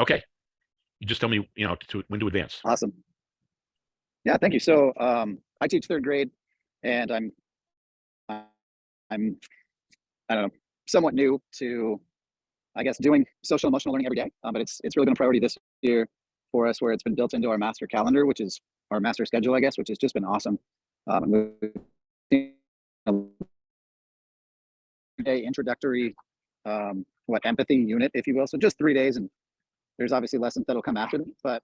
Okay. You just tell me, you know, to when to advance. Awesome. Yeah, thank you. So um, I teach third grade, and I'm I'm I don't know somewhat new to I guess doing social emotional learning every day, um, but it's it's really been a priority this year for us, where it's been built into our master calendar, which is our master schedule, I guess, which has just been awesome. Um, day introductory um, what empathy unit, if you will. So just three days, and there's obviously lessons that'll come after them. But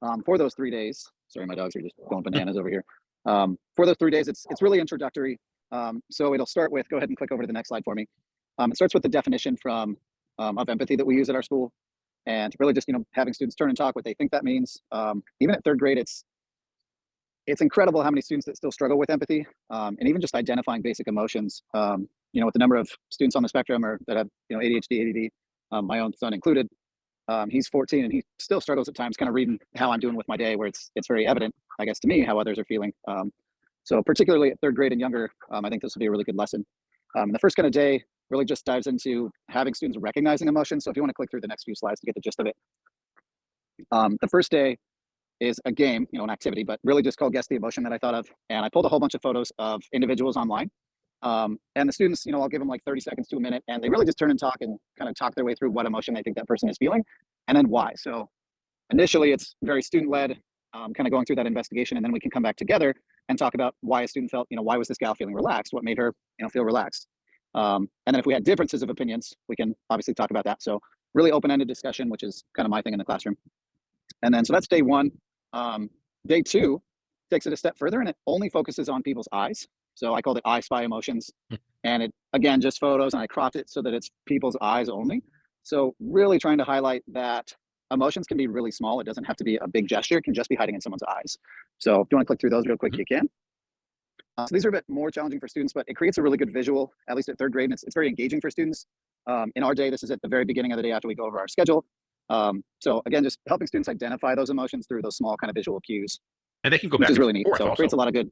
um, for those three days, sorry, my dogs are just going bananas over here. Um, for those three days, it's it's really introductory. Um, so it'll start with. Go ahead and click over to the next slide for me. Um, it starts with the definition from um, of empathy that we use at our school, and really just you know having students turn and talk what they think that means. Um, even at third grade, it's it's incredible how many students that still struggle with empathy and even just identifying basic emotions. You know, with the number of students on the spectrum or that have you know ADHD, ADD, my own son included. Um, he's 14 and he still struggles at times, kind of reading how I'm doing with my day, where it's it's very evident, I guess, to me how others are feeling. Um, so particularly at third grade and younger, um, I think this will be a really good lesson. the first kind of day really just dives into having students recognizing emotions. So if you want to click through the next few slides to get the gist of it. the first day is a game, you know, an activity, but really just called Guess the Emotion that I thought of. And I pulled a whole bunch of photos of individuals online. Um, and the students, you know, I'll give them like 30 seconds to a minute and they really just turn and talk and kind of talk their way through what emotion they think that person is feeling and then why. So initially it's very student led, um, kind of going through that investigation and then we can come back together and talk about why a student felt, you know, why was this gal feeling relaxed? What made her, you know, feel relaxed? Um, and then if we had differences of opinions, we can obviously talk about that. So really open-ended discussion, which is kind of my thing in the classroom. And then, so that's day one. Um, day two takes it a step further and it only focuses on people's eyes. So I called it I Spy Emotions. Hmm. and it, again, just photos and I cropped it so that it's people's eyes only. So really trying to highlight that emotions can be really small. It doesn't have to be a big gesture. It can just be hiding in someone's eyes. So if you want to click through those real quick, you can. Uh, so these are a bit more challenging for students, but it creates a really good visual, at least at third grade, and it's, it's very engaging for students. Um, in our day, this is at the very beginning of the day after we go over our schedule. Um, so again, just helping students identify those emotions through those small kind of visual cues. And they can go which back is really neat. So it also. creates a lot of good.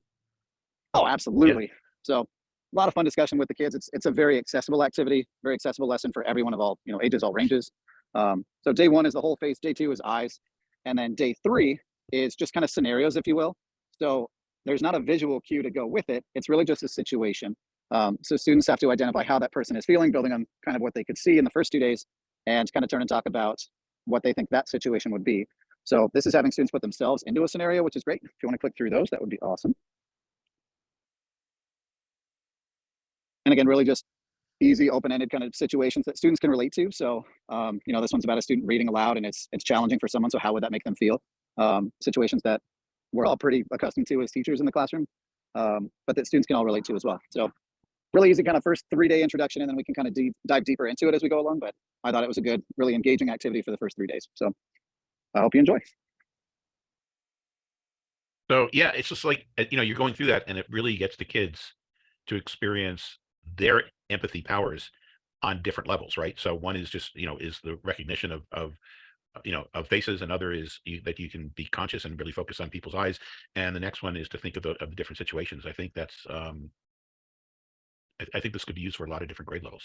Oh, absolutely. So a lot of fun discussion with the kids. It's it's a very accessible activity, very accessible lesson for everyone of all you know ages, all ranges. Um, so day one is the whole face. Day two is eyes, and then day three is just kind of scenarios, if you will. So there's not a visual cue to go with it. It's really just a situation. Um, so students have to identify how that person is feeling, building on kind of what they could see in the first two days, and kind of turn and talk about what they think that situation would be. So this is having students put themselves into a scenario, which is great. If you want to click through those, that would be awesome. And again, really just easy, open-ended kind of situations that students can relate to. So, um, you know, this one's about a student reading aloud and it's it's challenging for someone. So how would that make them feel? Um, situations that we're all pretty accustomed to as teachers in the classroom, um, but that students can all relate to as well. So really easy kind of first three-day introduction, and then we can kind of deep, dive deeper into it as we go along. But I thought it was a good, really engaging activity for the first three days. So I hope you enjoy. So yeah, it's just like, uh, you know, you're going through that and it really gets the kids to experience their empathy powers on different levels, right? So one is just, you know, is the recognition of, of, uh, you know, of faces. Another is you, that you can be conscious and really focus on people's eyes. And the next one is to think of the, of the different situations. I think that's, um, I, I think this could be used for a lot of different grade levels.